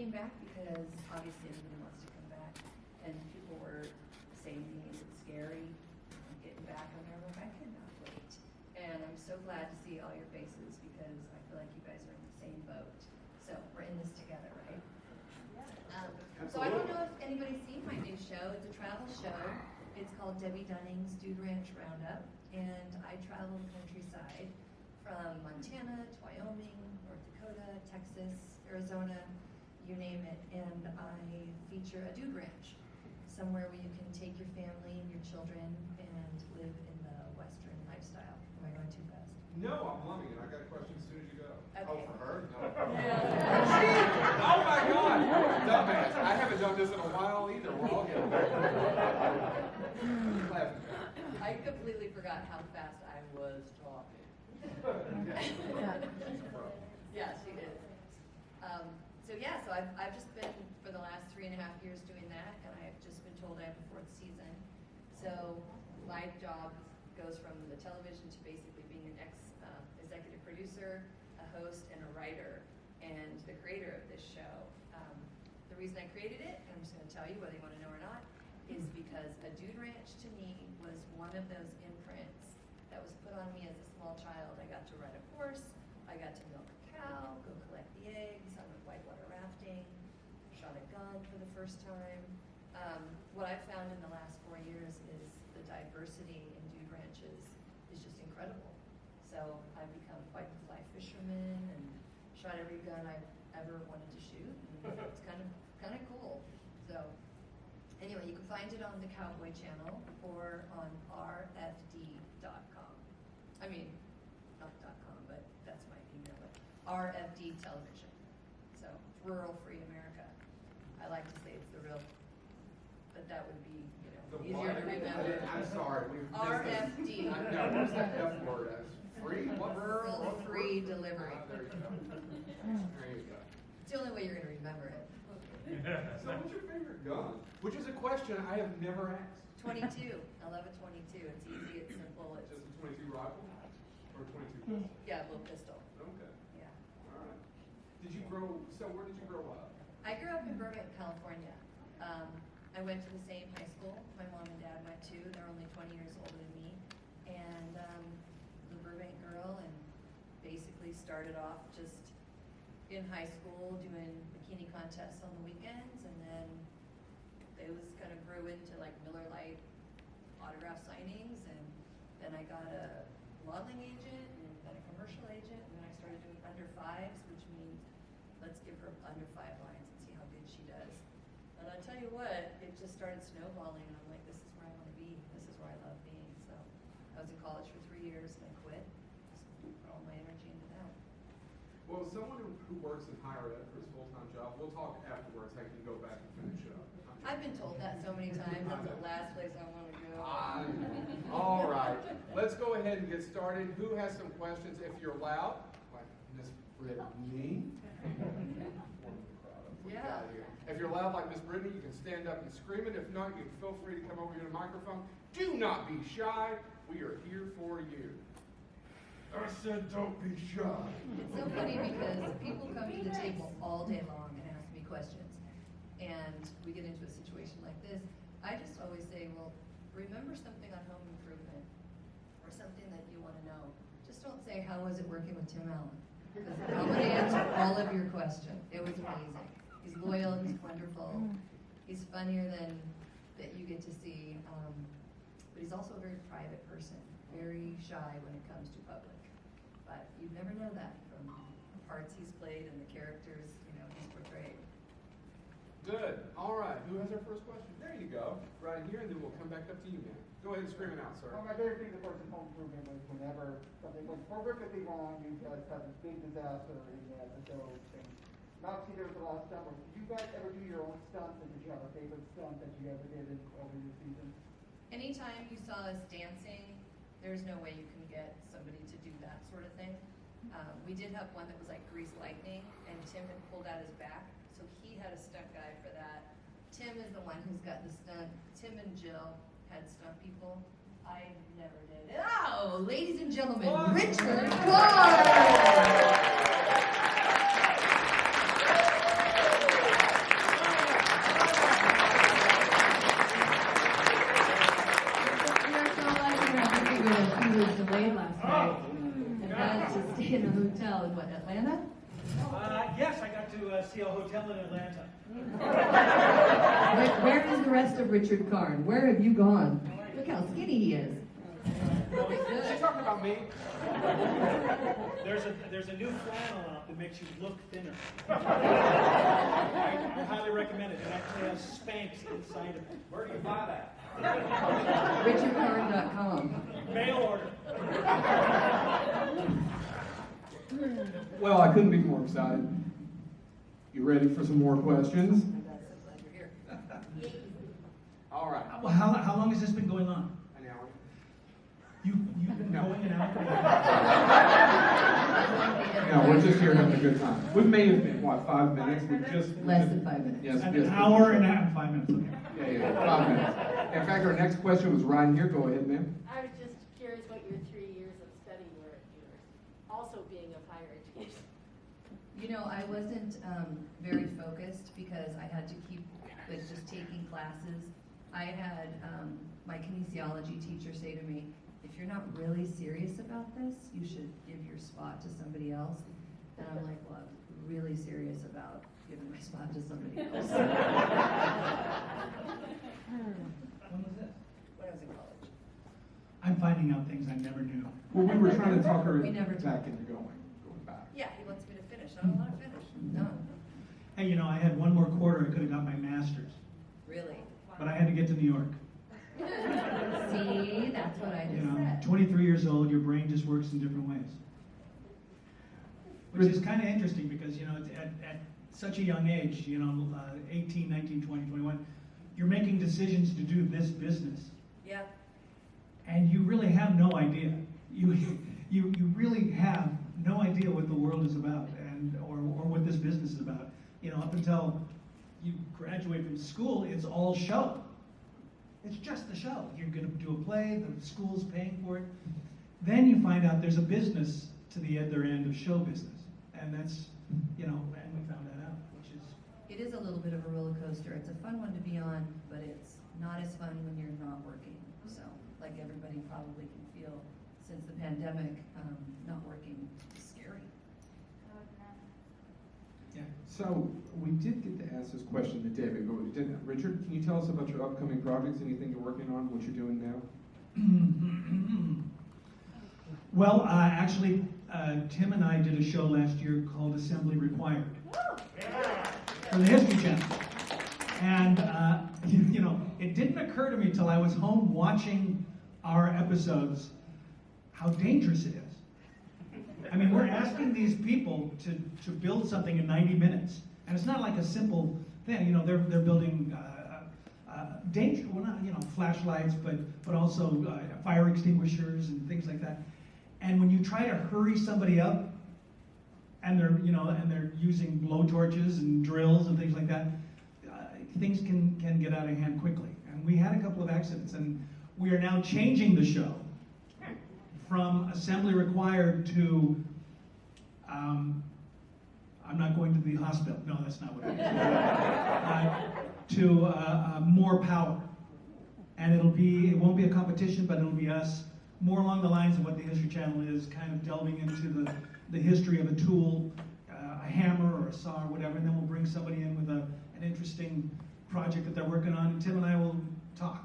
came back because obviously everybody wants to come back, and people were saying to me, is it scary getting back? I'm there, like, I cannot wait. And I'm so glad to see all your faces because I feel like you guys are in the same boat. So we're in this together, right? Um, so I don't know if anybody's seen my new show. It's a travel show. It's called Debbe Dunning's Dude Ranch Roundup, and I travel the countryside from Montana to Wyoming, North Dakota, Texas, Arizona, you name it, and I feature a dude ranch, somewhere where you can take your family and your children and live in the Western lifestyle. Am I going too fast? No, I'm loving it. I got a question as soon as you go. Oh, Okay. for her? No. Oh my God! Dumbass. I haven't done this in a while either. We're all getting Laughing. I completely forgot how fast I was talking. Yeah, she is. Um, so yeah, so I've, I've just been, for the last three and a half years doing that, and I've just been told I have a fourth season. So my job goes from the television to basically being an ex, uh, executive producer, a host, and a writer, and the creator of this show. Um, the reason I created it, and I'm just gonna tell you whether you wanna know or not, is because a dude ranch to me was one of those imprints that was put on me as a small child. I got to ride a horse, I got to milk a cow, go collect the eggs, I went whitewater rafting, shot a gun for the first time. Um, what I've found in the last four years is the diversity in dude ranches is just incredible. So I've become quite the fly fisherman and shot every gun I've ever wanted to shoot. And it's kind of kind of cool. So anyway, you can find it on the Cowboy Channel or on rfd.com. I mean, not .com, but that's my email. But RFD Television. So rural free America. I like to say it's the real, but that would be you know The easier what? to I remember. didn't- I'm sorry. we RFD. I what's that F word? Free? What? Rural What? free delivery. Ah, There you go. There you go. It's the only way you're going to remember it. So what's your favorite gun? Which is a question I have never asked. 22. I love a 22. It's easy. It's simple. It's Just a twenty-two rifle? Or a twenty-two pistol? yeah, a little pistol. Okay, Yeah. all right. Did you grow, so where did you grow up? I grew up in Burbank, California. Um, I went to the same high school my mom and dad went to. They're only 20 years older than me. And um, the Burbank girl, and basically started off just in high school doing bikini contests on the weekends, and then those kind of grew into like Miller Lite autograph signings, and then I got a modeling agent, and then a commercial agent, and then I started doing under fives, which means let's give her under five lines and see how good she does. And I tell you what, it just started snowballing, and I'm like, this is where I want to be. This is where I love being. So I was in college for three years, and I quit. Just put all my energy into that. Well, someone who, who works in higher ed for his full-time job, we'll talk afterwards, I can go back and finish up. I've been told that so many times. That's the last place I want to go. I. All right, let's go ahead and get started. Who has some questions? If you're loud, like Miss Brittany. Yeah. If you're loud like Miss Brittany, you can stand up and scream it. If not, you can feel free to come over here to the microphone. Do not be shy. We are here for you. I said, don't be shy. It's so funny because people come to the table all day long and ask me questions. And we get into a situation like this. I just always say, well, remember something on home improvement or something that you want to know. Just don't say, how was it working with Tim Allen? Because I'm going to answer all of your questions. It was amazing. He's loyal, he's wonderful, he's funnier than that you get to see. Um, but he's also a very private person, very shy when it comes to public. But you'd never know that from the parts he's played and the characters, you know, he's portrayed. Good. All right. Who has our first question? There you go. Right here, and then we'll come back up to you, man. Go ahead and scream it out, sir. Well, my favorite thing, of course, in home improvement was whenever something went horrifically wrong, you guys have this big disaster in the episode. And not to there's a lot of stuff. but Did you guys ever do your own stunts? And did you have a favorite stunt that you ever did in, over your season? Anytime you saw us dancing, there's no way you can get somebody to do that sort of thing. Um, we did have one that was like grease lightning, and Tim had pulled out his back, so he had a stunt guy for that. Tim is the one who's gotten the stunt. Tim and Jill had stunt people. I never did. Oh, ladies and gentlemen, Whoa. Richard Whoa. last night. Oh in a hotel in what, Atlanta? Uh, yes, I got to uh, see a hotel in Atlanta. Where, where is the rest of Richard Karn? Where have you gone? Look how skinny he is. Is she talking about me? There's a there's a new flannel out that makes you look thinner. I, I highly recommend it. It actually has Spanx inside of it. Where do you buy that? RichardKarn.com. Mail order. Well, I couldn't be more excited. You ready for some more questions? All right. Well, how, how long has this been going on? An hour. You you've been No. going and out. No, we're just here having a good time. We may have been, what, five minutes? We just. Less than five minutes. Yes, An yes. hour and a half, five minutes. Okay. Yeah, yeah, five minutes. In fact, our next question was right here. Go ahead, ma'am. I was just curious what your three years of study were at yours, also being of higher education. You know, I wasn't um, very focused because I had to keep with just taking classes. I had um, my kinesiology teacher say to me, if you're not really serious about this, you should give your spot to somebody else. And I'm like, well, I'm really serious about giving my spot to somebody else. When was this? When I was in college. I'm finding out things I never knew. Well, we were trying to talk her We never back talked. into going, going back. Yeah, he wants me to finish. I don't want to finish. No, Hey, you know, I had one more quarter. I could have got my master's, really. but I had to get to New York. See, that's what I You just know, said. 23 years old, your brain just works in different ways. Which is kind of interesting because, you know, it's at, at such a young age, you know, uh, 18, 19, 20, 21, you're making decisions to do this business. Yeah, And you really have no idea. You, you, you really have no idea what the world is about and, or, what this business is about. You know, up until you graduate from school, it's all show. It's just the show. You're going to do a play, the school's paying for it. Then you find out there's a business to the other end of show business. And that's, you know, and we found that out, which is, it is a little bit of a roller coaster. It's a fun one to be on, but it's not as fun when you're not working. So, like everybody probably can feel since the pandemic, um, not working is scary. yeah. So, we did get to ask this question to David, but we didn't. Richard, can you tell us about your upcoming projects, anything you're working on, what you're doing now? well, uh, actually, uh, Tim and I did a show last year called Assembly Required for the History Channel. And, uh, you, you know, it didn't occur to me till I was home watching our episodes how dangerous it is. I mean, we're asking these people to, to build something in 90 minutes. And it's not like a simple thing, you know, they're, they're building uh, uh, danger, well, not, you know, flashlights, but, but also uh, fire extinguishers and things like that. And when you try to hurry somebody up, and they're, you know, and they're using blowtorches and drills and things like that, uh, things can, can get out of hand quickly. And we had a couple of accidents, and we are now changing the show from assembly required to, um, I'm not going to the hospital. No, that's not what it is. uh, to uh, uh, more power. And it'll be, it won't be a competition, but it'll be us more along the lines of what the History Channel is, kind of delving into the, the history of a tool, uh, a hammer or a saw or whatever, and then we'll bring somebody in with a, an interesting project that they're working on, and Tim and I will talk.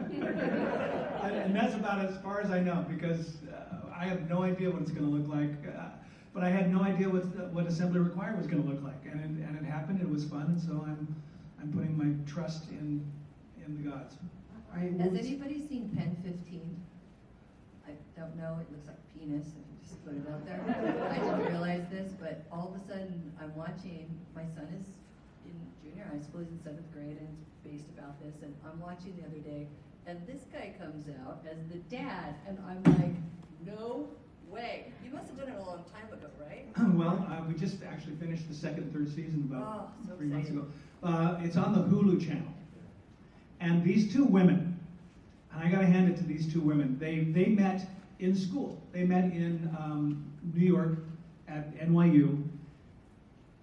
And that's about as far as I know, because uh, I have no idea what it's going to look like. Uh, but I had no idea what, what Assembly Required was going to look like, and it, and it happened. It was fun, and so I'm I'm putting my trust in in the gods. I Has was- anybody seen Pen 15? I don't know, it looks like a penis if you just put it out there. I didn't realize this, but all of a sudden, I'm watching, my son is in junior high school, he's in seventh grade, and it's based about this, and I'm watching the other day, and this guy comes out as the dad, and I'm like, no way. You must have done it a long time ago, right? well, uh, we just actually finished the second third season about Oh, so three months ago. Uh, it's on the Hulu channel, and these two women, and I got to hand it to these two women. They they met in school. They met in um, New York at NYU,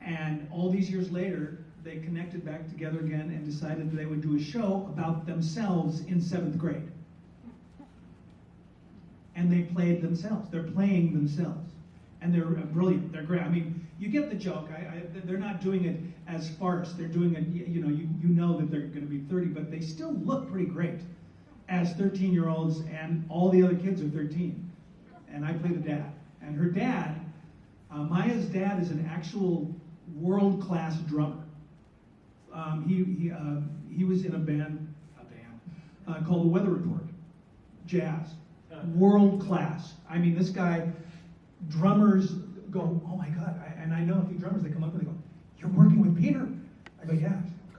and all these years later, they connected back together again and decided they would do a show about themselves in seventh grade. And they played themselves. They're playing themselves. and they're uh, brilliant. They're great. I mean, you get the joke. I, I, they're not doing it as farce. They're doing it. You know, you, you know that they're going to be 30, but they still look pretty great as 13 year olds, and all the other kids are 13. And I play the dad. And her dad, uh, Maya's dad, is an actual world class drummer. Um, he he, uh, he was in a band, a band uh, called the Weather Report, jazz, world class. I mean, this guy, drummers go, oh my god! I, and I know a few drummers they come up and they go, "You're working with Peter?" I go, "Yeah."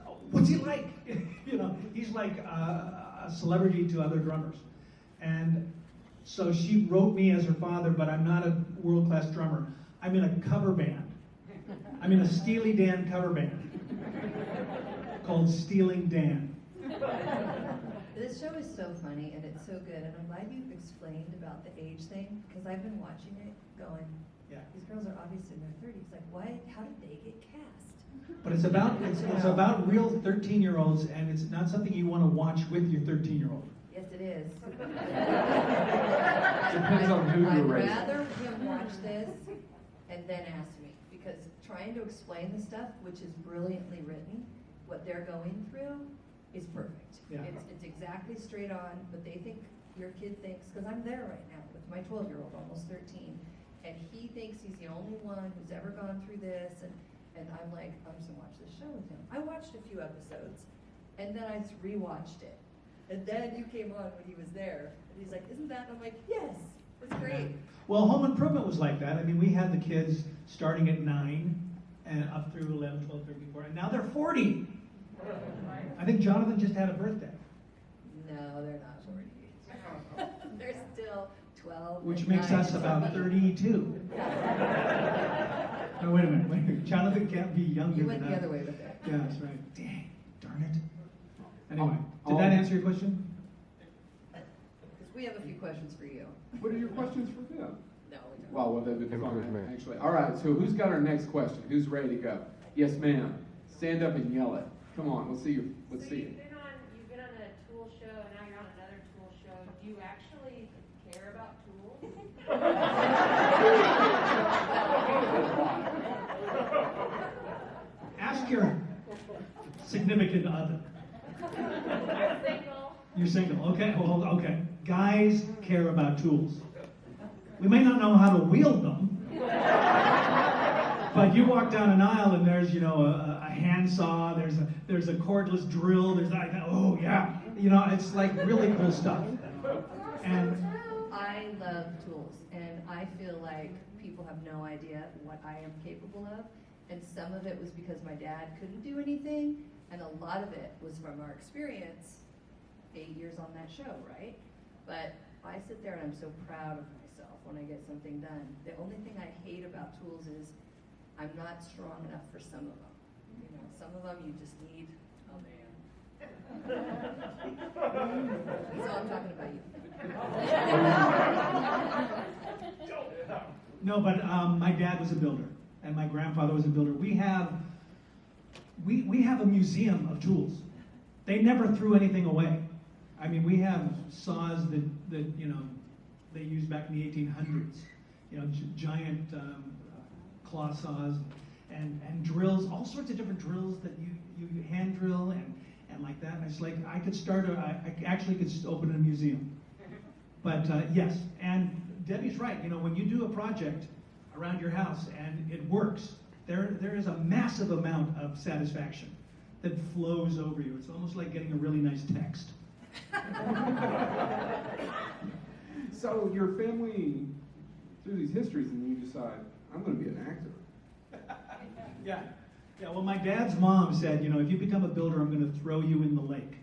"Oh, What's he like? you know, he's like uh, a celebrity to other drummers, and so she wrote me as her father, but I'm not a world class drummer. I'm in a cover band. I'm in a Steely Dan cover band called Stealing Dan. This show is so funny and it's so good, and I'm glad you explained about the age thing because I've been watching it, going, Yeah. these girls are obviously in their 30s. Like, why? How did they get cast? But it's about it's, it's about real 13 year olds, and it's not something you want to watch with your 13 year old. Yes, it is. Depends on who you're raising. I'd rather him watch this and then ask me, because trying to explain the stuff, which is brilliantly written, what they're going through is mm-hmm. perfect. Yeah. It's, it's exactly straight on, but they think, your kid thinks, because I'm there right now with my twelve-year-old, almost thirteen, and he thinks he's the only one who's ever gone through this, and, and I'm like, I'm just gonna watch this show with him. I watched a few episodes, and then I just rewatched it. And then you came on when he was there, and he's like, isn't that? And I'm like, yes, it's great. Well, Home Improvement was like that. I mean, we had the kids starting at 9 and up through 11, 12, 13, 14, and now they're 40. I think Jonathan just had a birthday, No, they're not forty. They're still twelve. which makes us about 32. No, oh, wait a minute, wait a minute. Jonathan can't be younger You than went the us. other way with it. Yeah, that's right. Dang, darn it. Anyway, Oh, did that oh. answer your question? Because we have a few questions for you. What are your questions for them? No, we don't. Well, well, they've been fun, Improvement. actually. All right, so who's got our next question? Who's ready to go? Yes, ma'am. Stand up and yell it. Come on, let's see you. Let's so see you've been on you've been on a tool show and now you're on another tool show. Do you actually care about tools? Ask your significant other. Single. You're single, okay, well, okay. Guys care about tools. We may not know how to wield them, but you walk down an aisle and there's, you know, a, a handsaw, there's a, there's a cordless drill, there's like, oh yeah, you know, it's like really cool stuff. And I love tools, and I feel like people have no idea what I am capable of. And some of it was because my dad couldn't do anything, and a lot of it was from our experience, eight years on that show, right? But I sit there and I'm so proud of myself when I get something done. The only thing I hate about tools is I'm not strong enough for some of them. You know, some of them you just need a man. so I'm talking about you. No, but um, my dad was a builder, and my grandfather was a builder. We have, we, we have a museum of tools. They never threw anything away. I mean, we have saws that, that you know, they used back in the 1800s. You know, gi- giant um, claw saws and, and drills, all sorts of different drills that you, you hand drill and, and like that. And it's like, I could start, a, I, I actually could s- open a museum. But uh, yes, and Debbe's right. You know, when you do a project around your house and it works, there there is a massive amount of satisfaction that flows over you. It's almost like getting a really nice text. So your family, through these histories, and you decide, I'm going to be an actor. Yeah. Yeah. Well, my dad's mom said, you know, if you become a builder, I'm going to throw you in the lake.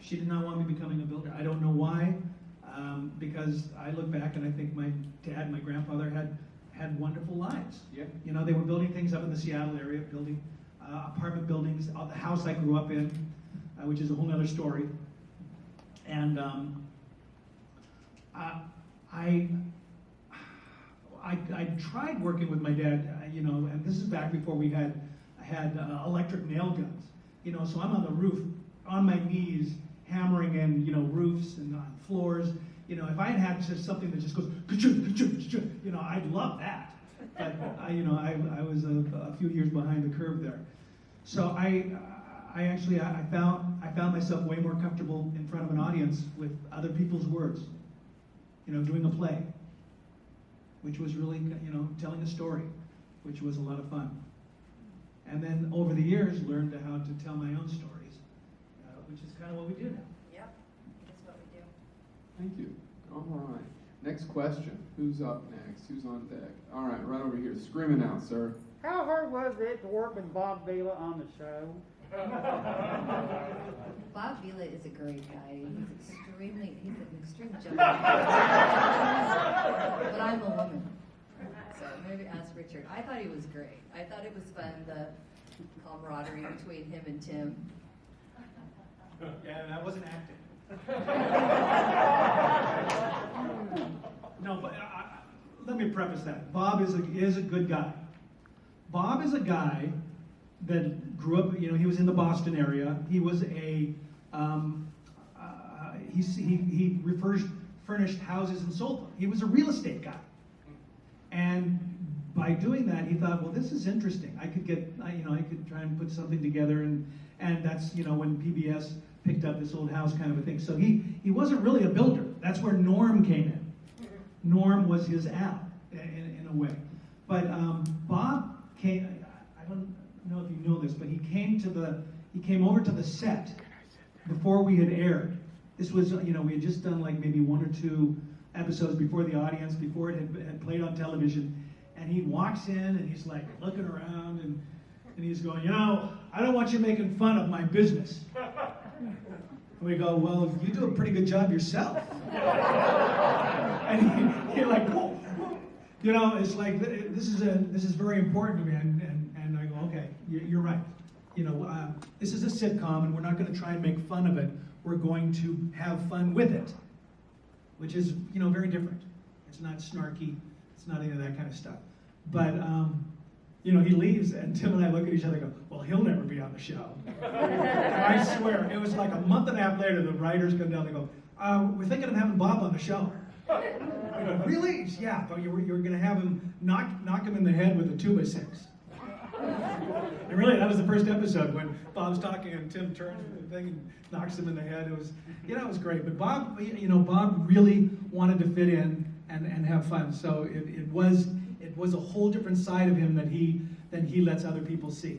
She did not want me becoming a builder. I don't know why, um, because I look back and I think my dad, and my grandfather had had wonderful lives. Yeah. You know, they were building things up in the Seattle area, building uh, apartment buildings. Uh, the house I grew up in, uh, which is a whole other story. And um, uh, I, I, I tried working with my dad, uh, you know, and this is back before we had had uh, electric nail guns. You know, so I'm on the roof, on my knees, hammering in, you know, roofs and floors, You know, if I had had just something that just goes, you know, I'd love that. But I, you know, I, I was a, a few years behind the curve there. So I, I actually, I found, I found myself way more comfortable in front of an audience with other people's words. You know, doing a play, which was really, you know, telling a story, which was a lot of fun. And then over the years, learned how to tell my own stories, uh, which is kind of what we do now. Yep, that's what we do. Thank you. All right. Next question. Who's up next? Who's on deck? All right, right over here. Screaming out, sir. How hard was it to work with Bob Vila on the show? Bob Vila is a great guy. He's extremely, he's an extreme gentleman. But I'm a woman. So maybe ask Richard. I thought he was great. I thought it was fun, the camaraderie between him and Tim. Yeah, and I wasn't acting. No, but I, I- let me preface that. Bob is a, is a good guy. Bob is a guy that grew up, you know, he was in the Boston area. He was a, um, uh, he, he refers, furnished houses and sold them. He was a real estate guy. And by doing that, he thought, well, this is interesting. I could get, I, you know, I could try and put something together, and and that's you know when PBS picked up this old house kind of a thing. So he he wasn't really a builder. That's where Norm came in. Norm was his al in, in a way. But um, Bob came. Know this, but he came to the he came over to the set before we had aired. This was you know we had just done like maybe one or two episodes before the audience, before it had, had played on television, and he walks in and he's like looking around and and he's going, you know, I don't want you making fun of my business. And we go, well, you do a pretty good job yourself. and he, he like, whoa, whoa. you know, it's like this is a this is very important to me, and and, and I go, okay, you- you're right. You know, uh, this is a sitcom, and we're not going to try and make fun of it. We're going to have fun with it, which is you know very different. It's not snarky. It's not any of that kind of stuff. But um, you know, he leaves, and Tim and I look at each other and go, well, he'll never be on the show. I swear, it was like a month and a half later, the writers come down and go, uh, we're thinking of having Bob on the show. Really? Yeah, but you were, you were going to have him knock, knock him in the head with a two by six. And really, that was the first episode when Bob's talking and Tim turns the thing and knocks him in the head. It was, you know, it was great. But Bob, you know, Bob really wanted to fit in and, and have fun. So it, it was it was a whole different side of him that he than he lets other people see,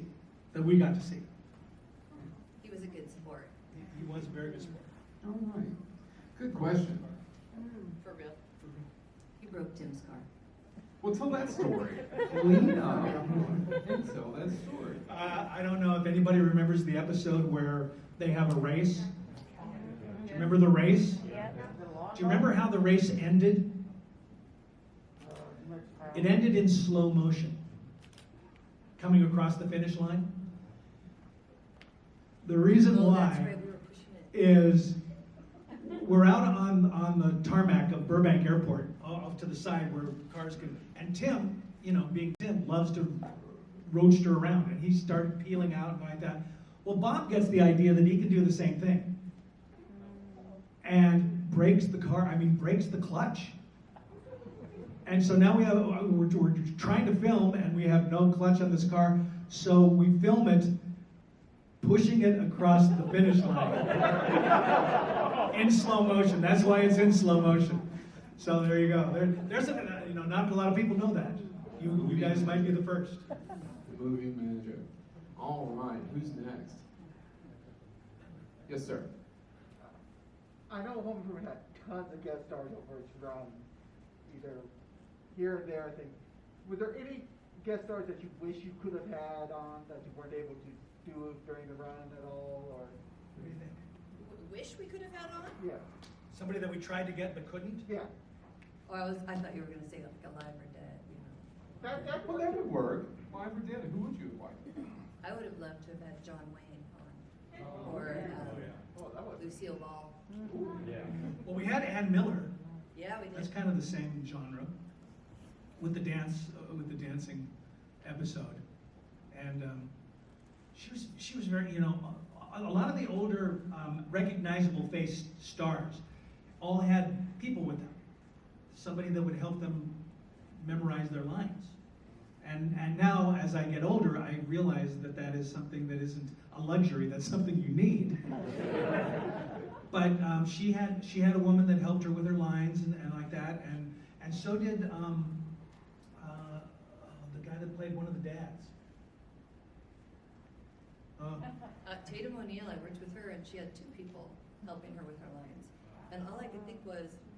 that we got to see. He was a good sport. He, he was a very good sport. All right. Good question. For real. For real. He broke Tim's car. Well, tell that story. Lena, tell that story. Uh, I don't know if anybody remembers the episode where they have a race. Do you remember the race? Do you remember how the race ended? It ended in slow motion, coming across the finish line. The reason Oh, why is we were pushing it. is we're out on, on the tarmac of Burbank Airport, o- off to the side where cars can, and Tim, you know, being Tim, loves to roadster around, and he started peeling out and like that. Well, Bob gets the idea that he can do the same thing. And breaks the car, I mean, breaks the clutch. And so now we have, uh, we're, we're trying to film and we have no clutch on this car, so we film it pushing it across the finish line in slow motion. That's why it's in slow motion. So there you go. There, there's a, you know, not a lot of people know that. You, you guys might be the first. The movie manager. All right. Who's next? Yes, sir. I know Home Improvement had tons of guest stars over its run, either here and there, I think. Were there any guest stars that you wish you could have had on that you weren't able to do during the run at all, or, What do you think? Wish we could have had on? yeah, Somebody that we tried to get but couldn't? yeah. Oh, I was, I thought you were gonna say like alive or dead, you know. That, that, Well, that would work. Why ever did? Who would you have liked? I would have loved to have had John Wayne on, Oh, or yeah. um, oh, that was, Lucille Ball. Well, we had Ann Miller. Yeah, we That's kind of the same genre with the dance, uh, with the dancing episode. And um, she was, she was very, you know, a, a lot of the older um, recognizable face stars all had people with them. Somebody that would help them memorize their lines. And, and now, as I get older, I realize that that is something that isn't a luxury, that's something you need. But um, she had she had a woman that helped her with her lines and, and like that, and and so did um, uh, uh, the guy that played one of the dads. Uh, Uh, Tatum O'Neal, I worked with her and she had two people helping her with her lines. And all I could think was, she's so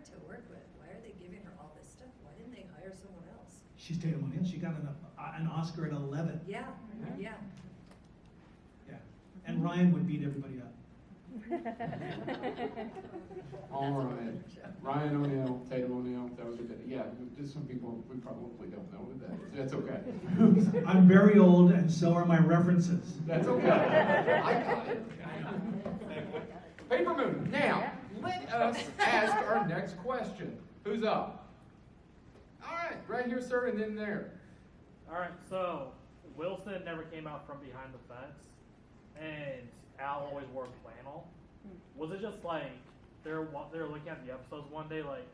hard to work with. Why are they giving her all this stuff? Why didn't they hire someone else? she's Tatum O'Neal. She got an, uh, an Oscar at 11. Yeah, yeah. Yeah, and Ryan would beat everybody up. All right. Ryan O'Neal, Tatum O'Neal, that was a good, yeah, just some people, we probably don't know who that is. That's okay. I'm very old, and so are my references. That's okay. I got it. Paper Moon, now, let us ask our next question. Who's up? All right, right here, sir, and then there. Alright, so Wilson never came out from behind the fence, and Al always wore flannel. Was it just like they're they're looking at the episodes one day like,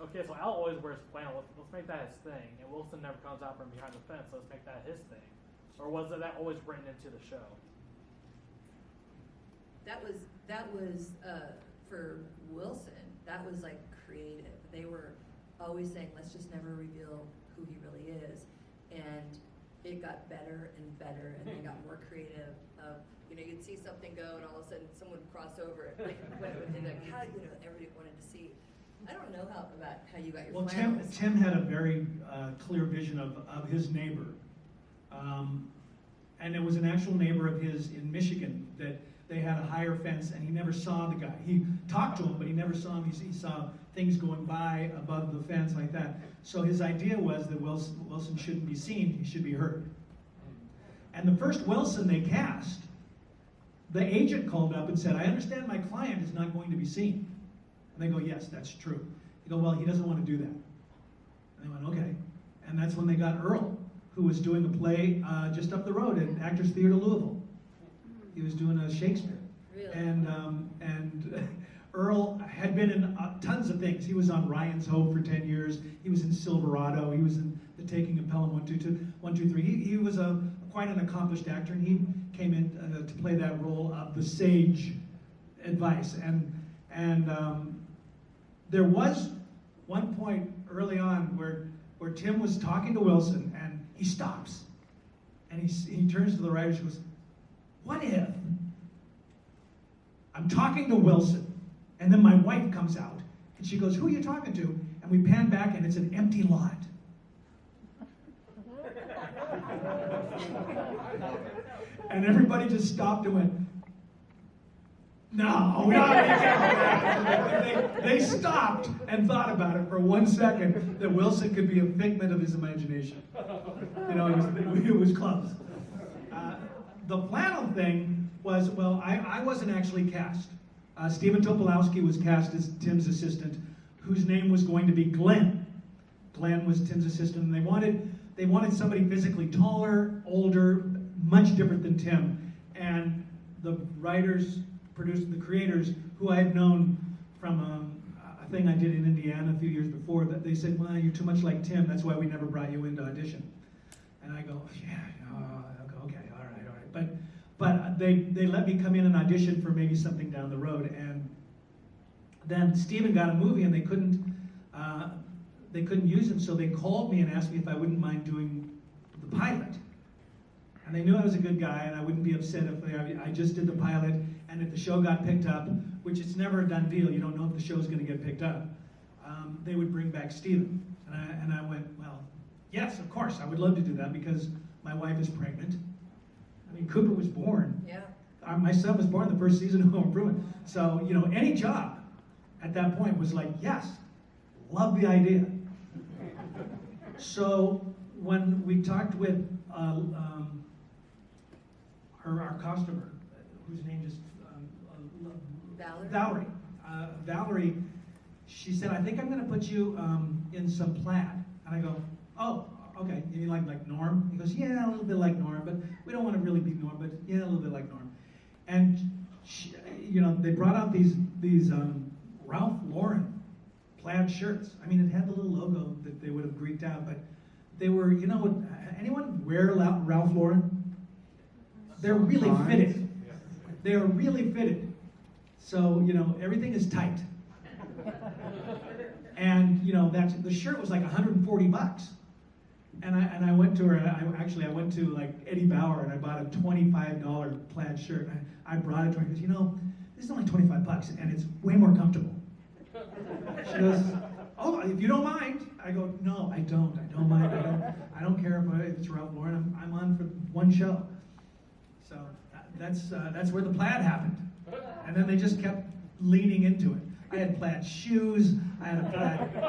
okay, so Al always wears flannel. Let's, let's make that his thing, and Wilson never comes out from behind the fence. Let's make that his thing, or was it that always written into the show? That was, that was, uh, for Wilson, that was like creative. They were always saying, let's just never reveal who he really is. And it got better and better, and they got more creative. Of, you know, you'd see something go, and all of a sudden, someone would cross over it. Like, when it would be like, how, you know, everybody wanted to see. I don't know how, about how you got your Well, Tim. Tim had a very uh, clear vision of, of his neighbor. Um, and it was an actual neighbor of his in Michigan that they had a higher fence and he never saw the guy. He talked to him, but he never saw him. He, saw things going by above the fence like that. So his idea was that Wilson, Wilson shouldn't be seen, he should be heard. And the first Wilson they cast, the agent called up and said, I understand my client is not going to be seen. And they go, yes, that's true. They go, well, he doesn't want to do that. And they went, okay. And that's when they got Earl, who was doing a play uh, just up the road at Actors Theater Louisville. He was doing a Shakespeare. Really? And, um, and Earl had been in uh, tons of things. He was on Ryan's Hope for 10 years. He was in Silverado. He was in The Taking of Pelham 122, 123. He, he was a, quite an accomplished actor, and he came in uh, to play that role of the sage advice. And, and um, there was one point early on where, where Tim was talking to Wilson, and he stops. And he, he turns to the writer and goes, What if I'm talking to Wilson, and then my wife comes out, and she goes, Who are you talking to? And we pan back, and it's an empty lot. and everybody just stopped and went, no, make. They, they stopped and thought about it for one second that Wilson could be a figment of his imagination. You know, it was, it was close. The flannel thing was, well, I, I wasn't actually cast. Uh, Stephen Tobolowsky was cast as Tim's assistant, whose name was going to be Glenn. Glenn was Tim's assistant, and they wanted they wanted somebody physically taller, older, much different than Tim. And the writers, producers, the creators, who I had known from um, a thing I did in Indiana a few years before, that they said, "Well, you're too much like Tim. That's why we never brought you into audition." And I go, "Yeah, uh, all right, all right." But but they they let me come in and audition for maybe something down the road, and then Steven got a movie, and they couldn't. Uh, they couldn't use him, so they called me and asked me if I wouldn't mind doing the pilot. And they knew I was a good guy, and I wouldn't be upset if I, I just did the pilot, and if the show got picked up, which it's never a done deal, you don't know if the show's going to get picked up, um, they would bring back Steven. And I, and I went, well, yes, of course, I would love to do that because my wife is pregnant. I mean, Cooper was born. Yeah. Uh, my son was born the first season of Home Improvement. So, you know, any job at that point was like, yes, love the idea. So when we talked with uh, um, her, our customer, whose name just um, uh, Valerie? Valerie, uh, Valerie, she said, I think I'm going to put you um, in some plaid. And I go, oh, okay. You like like Norm? He goes, yeah, a little bit like Norm, but we don't want to really be Norm, but yeah, a little bit like Norm. And she, you know, they brought out these these um, Ralph Lauren plaid shirts. I mean, it had the little logo that they would have greeked out, but they were, you know, anyone wear Ralph Lauren? They're really fitted. They are really fitted. So, you know, everything is tight. And, you know, that's, the shirt was like 140 bucks. And I, and I went to her, I, actually, I went to like Eddie Bauer and I bought a $25 plaid shirt. I, I brought it to her, because, you know, this is only 25 bucks and it's way more comfortable. She goes, oh, if you don't mind. I go, no, I don't. I don't mind. I don't, I don't care if it's Ralph Lauren. I'm, I'm on for one show. So that- that's, uh, that's where the plaid happened. And then they just kept leaning into it. I had plaid shoes. I had a plaid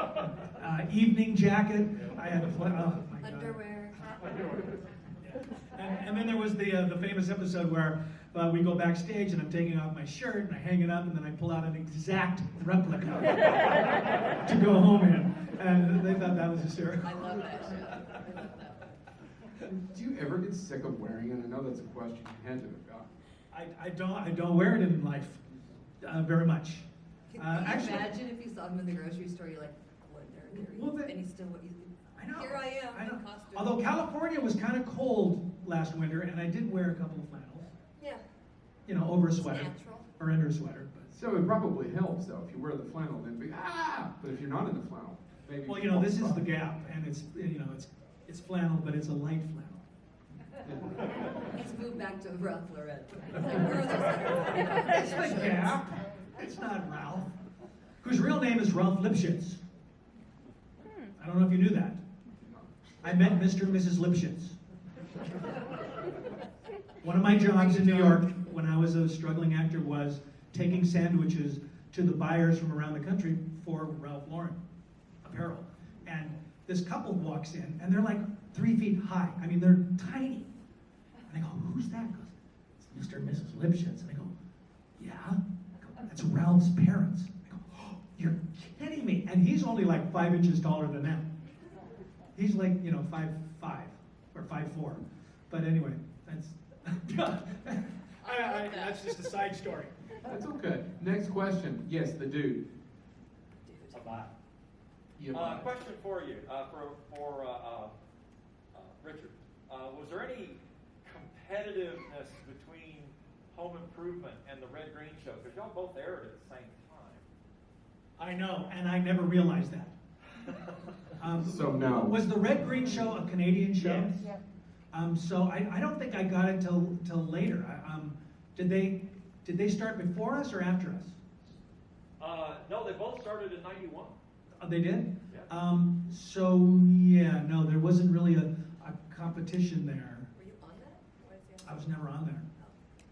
uh, evening jacket. I had a plaid, God. Underwear. And, and then there was the, uh, the famous episode where uh, we go backstage and I'm taking off my shirt and I hang it up and then I pull out an exact replica to go home in. And they thought that was hysterical. I love that show. I love that. Do you ever get sick of wearing it? I know that's a question you had to have got. I, I don't I don't wear it in life uh, very much. Can Uh, you actually- imagine if you saw him in the grocery store, you're like, what, there, there he Well, is," the- and he's still, what? he's, I know. here I am I know. in costume. Although California was kind of cold last winter and I did wear a couple of flannels, Yeah, you know, over a it's sweater natural. or under a sweater. But So it probably helps though, if you wear the flannel, then be, ah! But if you're not in the flannel, maybe. well, you know, this is the gap and it's you know it's it's flannel, but it's a light flannel. He's moved back to Ralph Lauren. He's like, where are those It's the? Gap. It's not Ralph. Whose real name is Ralph Lipschitz. I don't know if you knew that. I met Mr. and Mrs. Lipschitz. One of my jobs in New York when I was a struggling actor was taking sandwiches to the buyers from around the country for Ralph Lauren apparel. And this couple walks in and they're like three feet high. I mean, they're tiny. And I go, who's that? Goes, it's Mr. and Mrs. Lipschitz. And I go, yeah? I go, That's Ralph's parents. I go, oh, you're kidding me. And he's only like five inches taller than them. He's like, you know, five five or five four. But anyway, that's I, I, that's just a side story. That's okay. Next question. Yes, the dude. Bye. You Uh, buy. question for you, uh, for, for, uh, uh, uh, Richard. Uh, was there any competitiveness between Home Improvement and the Red Green Show? Because y'all both aired at the same time. I know, and I never realized that. time. Um, So no. Was the Red Green Show a Canadian show? Yes. Um, so I, I don't think I got it till till later. I, um, did they did they start before us or after us? Uh, no, they both started in ninety-one. Oh, they did. Yeah. Um, so yeah, no, there wasn't really a, a competition there. Were you on that? Why is he on I was never on there.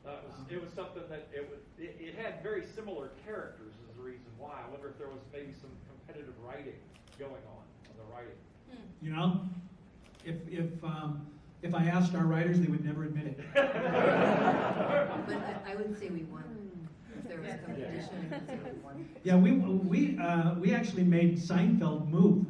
Uh, it was, it was something that, it was, it, it had very similar characters is the reason why. I wonder if there was maybe some competitive writing going on, on the writing. You know, if if um, if I asked our writers, they would never admit it. But I, I would say we won. If there was competition, I would say we won. Yeah, we we uh, we actually made Seinfeld move.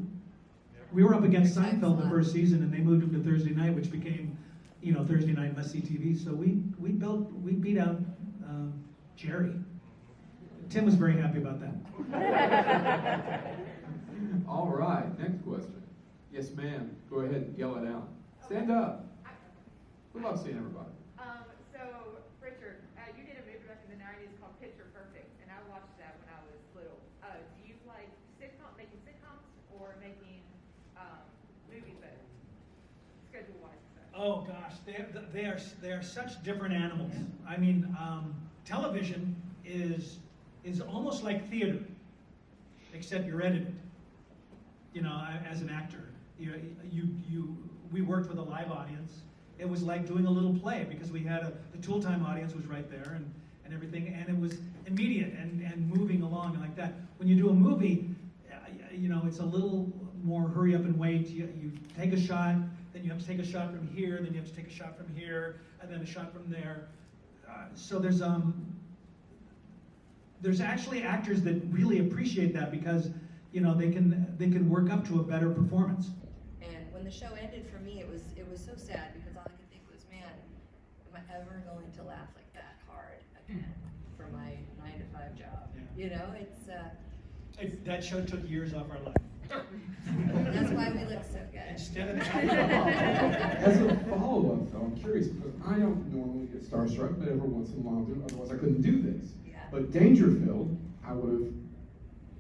We were up against Seinfeld the first season, and they moved him to Thursday night, which became, you know, Thursday night must see TV. So we we built we beat out um, Jerry. Tim was very happy about that. All right, next question. Yes, ma'am. Go ahead and yell it out. Stand up. We love seeing everybody. Um, so, Richard, uh, you did a movie back in the nineties called Picture Perfect, and I watched that when I was little. Uh, do you like sitcom, making sitcoms, or making, um, movies better? Schedule-wise, so. Oh gosh, they they are they are such different animals. I mean, um, television is is almost like theater, except you're edited. You know, as an actor, you you you we worked with a live audience. It was like doing a little play because we had a the tool time audience was right there and and everything, and it was immediate and and moving along like that. When you do a movie, you know, it's a little more hurry up and wait. You, you take a shot, then you have to take a shot from here, then you have to take a shot from here, and then a shot from there. Uh, so there's um there's actually actors that really appreciate that because you know they can they can work up to a better performance. And when the show ended for me, it was it was so sad because all I could think was, man, am I ever going to laugh like that hard again for my nine to five job? Yeah. You know, it's uh, It- That show took years off our life. That's why we look so good. Instead of As a follow-up, though, I'm curious because I don't normally get starstruck, but every once in a while I do. Otherwise, I couldn't do this. Yeah. But Dangerfield, I would have.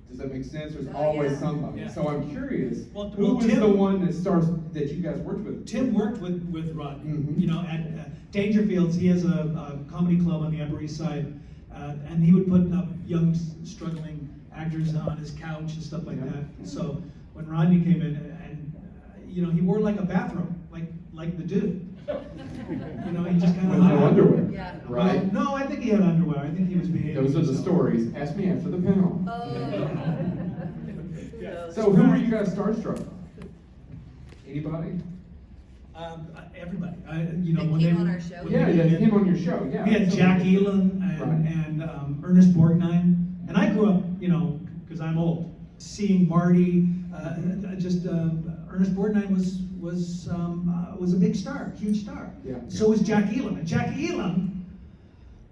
Does that make sense? There's Oh, always yeah. somebody. Yeah. So I'm curious. Well, who well, was Tim- the one that stars that you guys worked with? Tim worked with, with Rodney, Mhm. you know, at uh, Dangerfield's, he has a, a comedy club on the Upper East Side, uh, and he would put up young struggling actors on his couch and stuff like Yeah. that. So when Rodney came in, and, uh, you know, he wore like a bathrobe, like, like the dude. You know, he just kind With of. no underwear. Yeah. Right? No, I think he had underwear, I think he was behaving. Those are the stories. Ask me after the panel. Oh. So who were you guys starstruck? Anybody? Um, uh, everybody, I, you know, That when came they. on our show? when Yeah, they- yeah, him on your show. Yeah. We had So- Jack Elam and, Right. and um, Ernest Borgnine. And I grew up, you know, because I'm old, seeing Marty. Uh, just uh, Ernest Borgnine was was um, uh, was a big star, huge star. Yeah. So was Jack Elam. And Jack Elam,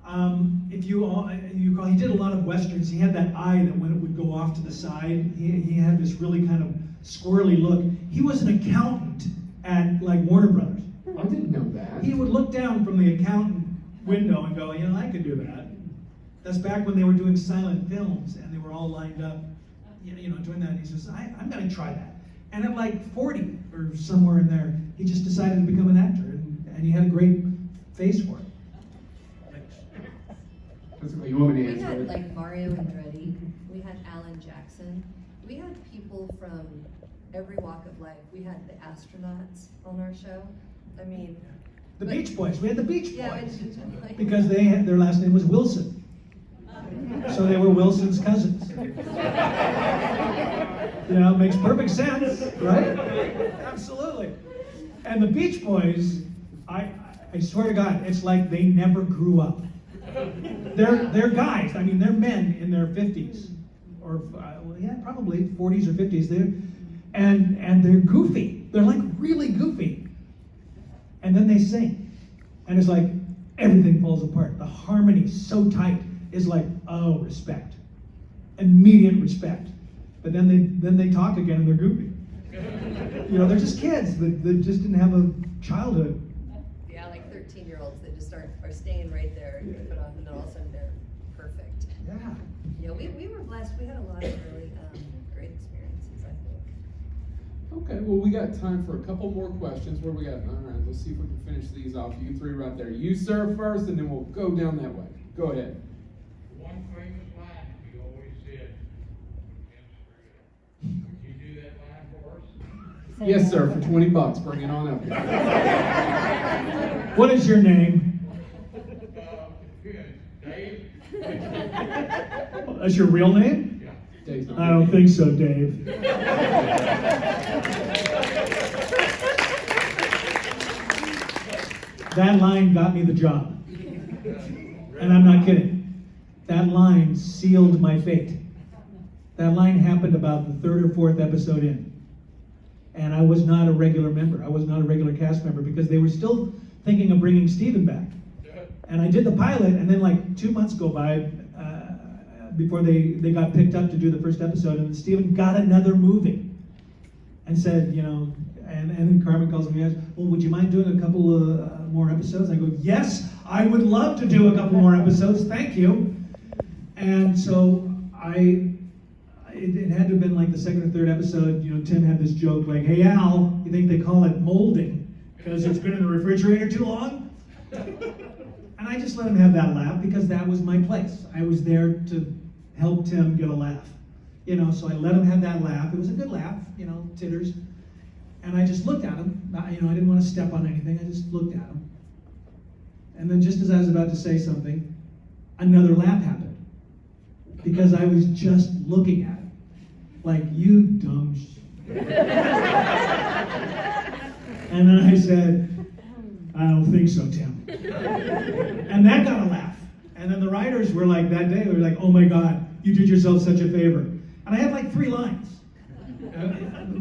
um, if you all, you recall, he did a lot of westerns. He had that eye that when it would go off to the side, he, he had this really kind of squirrely look. He was an accountant at like Warner Brothers. I didn't know that. He would look down from the accountant window and go, you know, I could do that. That's back when they were doing silent films and they were all lined up, you know, you know doing that. And he says, I, I'm going to try that. And at like 40 or somewhere in there, he just decided to become an actor and, and he had a great face for it. That's. You want me to We had like Mario Andretti, we had Alan Jackson, we had people from every walk of life. We had the astronauts on our show. I mean, The But- Beach Boys, we had the Beach yeah, Boys. it's like. Because they had, their last name was Wilson. So they were Wilson's cousins. You know, makes perfect sense, right? Absolutely. And the Beach Boys, I, I swear to God, it's like they never grew up. They're, they're guys, I mean, they're men in their fifties, or, uh, well, yeah, probably forties or fifties, they're, and, and they're goofy. They're like really goofy. And then they sing. And it's like everything falls apart. The harmony's so tight. It's like, oh, respect. Immediate respect. But then they then they talk again and they're goofy. You know, they're just kids that, that just didn't have a childhood. Yeah, like thirteen year olds that just start, are staying right there, you put on, and then all of a sudden they're perfect. Yeah. Yeah, we, we were blessed, we had a lot of really, um, great experiences, I think. Okay, well, we got time for a couple more questions. Where we got? All right, let's see if we can finish these off. You three right there. You, sir, first, and then we'll go down that way. Go ahead. One famous line you always said, "You can't screw it up." Would you do that line for us? Yes, sir, for 20 bucks. Bring it on up here. What is your name? Uh, good, Dave? That's your real name? Yeah. Dave's not I don't think so, Dave. That line got me the job. And I'm not kidding. That line sealed my fate. That line happened about the third or fourth episode in. And I was not a regular member. I was not a regular cast member because they were still thinking of bringing Stephen back. And I did the pilot, and then like two months go by uh, before they, they got picked up to do the first episode, and Stephen got another movie and said, you know, and, and Carmen calls me well, would you mind doing a couple of uh, more episodes? I go, yes, I would love to do a couple more episodes, thank you. And so I, it, it had to have been like the second or third episode, you know, Tim had this joke like, hey Al, you think they call it molding because it's been in the refrigerator too long? And I just let him have that laugh because that was my place. I was there to help Tim get a laugh. You know, so I let him have that laugh. It was a good laugh, you know, titters. And I just looked at him. Not, you know, I didn't want to step on anything. I just looked at him. And then just as I was about to say something, another laugh happened. Because I was just looking at him. Like, you dumb sh-. And then I said, I don't think so, Tim. and that got a laugh. And then the writers were like, that day, they were like, oh my God, you did yourself such a favor. And I had like three lines.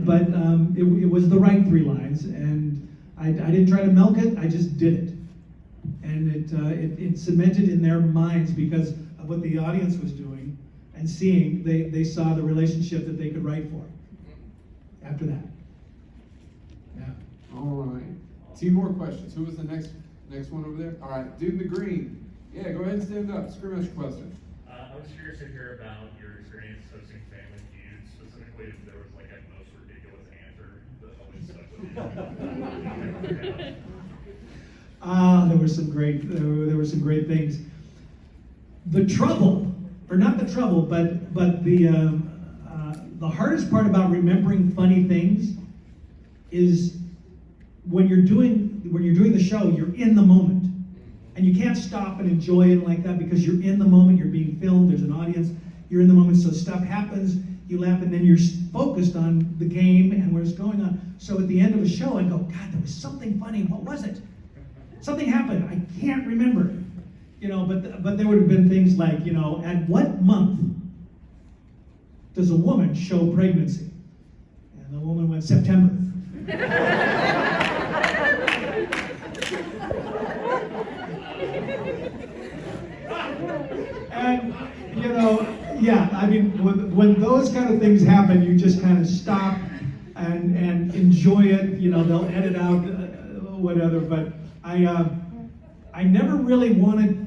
But um, it, it was the right three lines. And I, I didn't try to milk it, I just did it. And it, uh, it, it cemented in their minds because of what the audience was doing and seeing, they, they saw the relationship that they could write for after that. Yeah. All right. Two more questions. Who was the next next one over there? All right, dude in the green. Yeah, go ahead and stand up. Scream out your question. Uh, I was curious to hear about your experience hosting Family Feud, specifically if there was like a most ridiculous answer that always stuck with you. Ah, there were some great, there were, there were some great things. The trouble, or not the trouble, but but the um, uh, the hardest part about remembering funny things is when you're doing when you're doing the show, you're in the moment, and you can't stop and enjoy it like that because you're in the moment. You're being filmed. There's an audience. You're in the moment, so stuff happens. You laugh, and then you're focused on the game and what's going on. So at the end of a show, I go, God, there was something funny. What was it? Something happened. I can't remember. You know, but but there would have been things like, you know, at what month does a woman show pregnancy? And the woman went September. and you know, yeah, I mean, when, when those kind of things happen, you just kind of stop and and enjoy it. You know, they'll edit out uh, whatever, but I uh, I never really wanted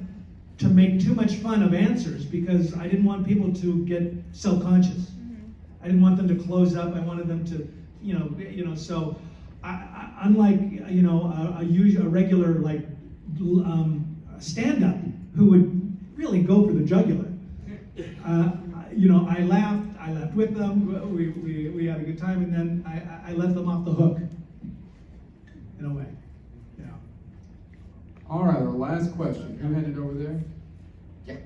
to make too much fun of answers because I didn't want people to get self-conscious. I didn't want them to close up. I wanted them to, you know, you know. So, I, I, unlike you know a, a, usual, a regular like um, stand-up who would really go for the jugular. Uh, you know, I laughed. I laughed with them. We, we, we had a good time, and then I, I- let them off the hook. In a way. All right, our last question. Who had it over there? Yeah.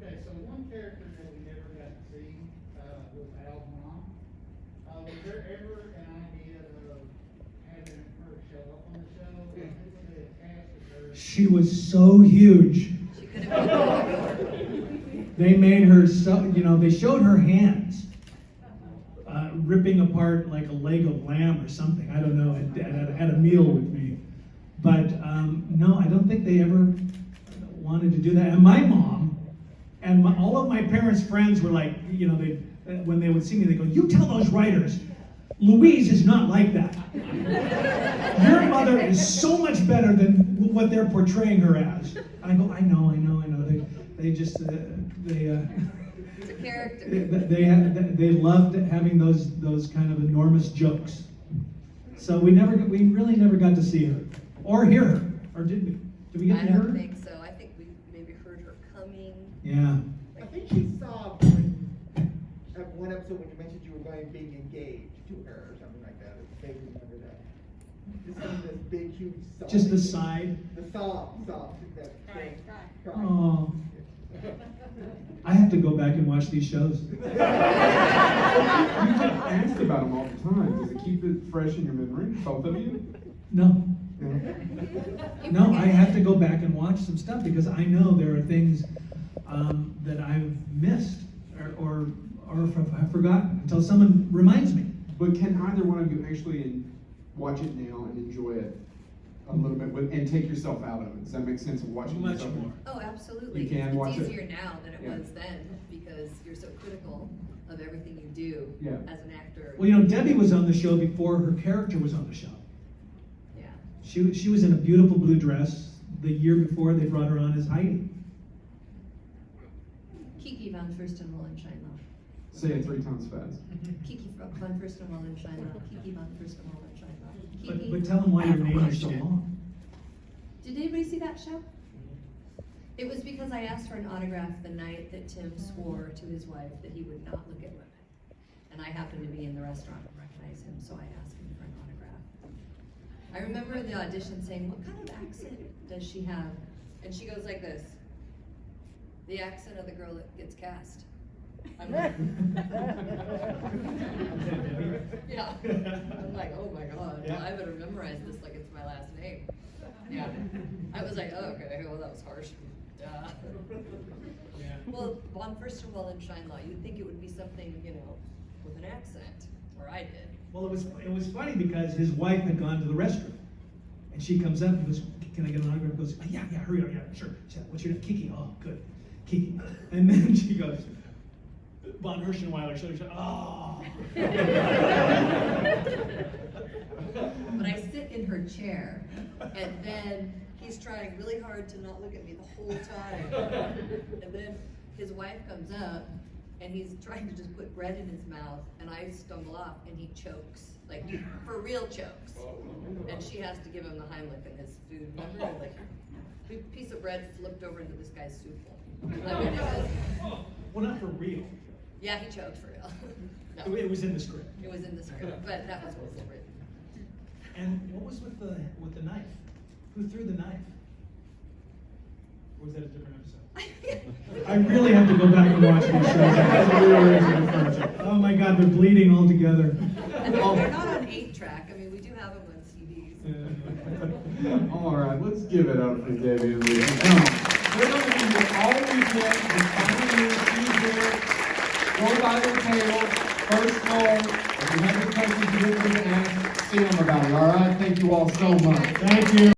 Okay, so one character that we never got to see, uh, was Al's mom. Uh, was there ever an idea of having her show up on the show? Who were they attached to her? She was so huge. She could have been. They made her so, you know, they showed her hands uh, ripping apart like a leg of lamb or something. I don't know, at, at, at a meal with me. But um, no, I don't think they ever wanted to do that. And my mom and my, all of my parents' friends were like, you know, they when they would see me, they go, "You tell those writers, Louise is not like that. Your mother is so much better than what they're portraying her as." I go, "I know, I know, I know." They they just uh, they. Uh, It's a character. they, they, had, they loved having those those kind of enormous jokes. So we never we really never got to see her or hear her, or did we? Did we get I to hear her? don't think so. I think we maybe heard her coming. Yeah. I think she saw when, at one episode when you mentioned you were going being engaged to her or something like that. I vaguely remember that. Just seeing this big, huge sob. Just the side. The sob, sob. That, Right, cry. Oh. I have to go back and watch these shows. You get asked about them all the time. Does it keep it fresh in your memory, both of you? No. Yeah. No, I have to go back and watch some stuff because I know there are things um, that I've missed or, or, or have forgotten until someone reminds me. But can either one of you actually watch it now and enjoy it a little bit with, and take yourself out of it? Does that make sense of watching Much yourself? more. Oh, absolutely. You can watch it's it. easier now than it Yeah. was then because you're so critical of everything you do Yeah. as an actor. Well, you know, Debbe was on the show before her character was on the show. Yeah. She, she was in a beautiful blue dress. The year before, they brought her on as Heidi. Kiki van Fursten Wallenscheinlauf. Say it three times fast. Kiki van Fursten Wallenscheinlauf. Kiki van Fursten Wallenscheinlauf. But, Kiki. but tell them why your name is so long. Did anybody see that show? It was because I asked for an autograph the night that Tim swore to his wife that he would not look at women. And I happened to be in the restaurant and recognize him, so I asked him for an autograph. I remember the audition saying, What kind of accent does she have? And she goes like this The accent of the girl that gets cast. I'm like, yeah. I'm like, oh my god, Yeah. I better memorize this like it's my last name. Yeah. I was like, oh, okay, well, that was harsh. Duh. Well, von Furstenwell and Scheinlaw, you'd think it would be something, you know, with an accent, or I did. Well, it was it was funny because his wife had gone to the restroom, and she comes up and goes, "Can I get an autograph?" He goes, "Oh, "Yeah, yeah, hurry up, yeah, sure." She said, "What's your name?" Kiki. Oh, good. Kiki. And then she goes, Von Herschenweiler, so she said, oh. But I sit in her chair, and then he's trying really hard to not look at me the whole time. And then his wife comes up, and he's trying to just put bread in his mouth, and I stumble off, and he chokes, like, for real chokes. And she has to give him the Heimlich in his food, remember? And, Like, big piece of bread flipped over into this guy's soup bowl. I mean, was, Well, not for real. yeah, he choked for real. It No, it was in the script. it was in the script, but that was what's written. And what was with the, with the knife? Who threw the knife? Or was that a different episode? I really have to go back and watch these shows. That's a real reason to watch it. Oh my God, they're bleeding all together. And they're, they're not on eight track, I mean, we do have them on CDs. All right, let's give it up for Debbe and Lee. Come. We're gonna be here all weekend, this time of year, she's here. Go by the table, first call, if you have any questions you didn't get to ask, see them about it, all right? Thank you all so much. Thank you.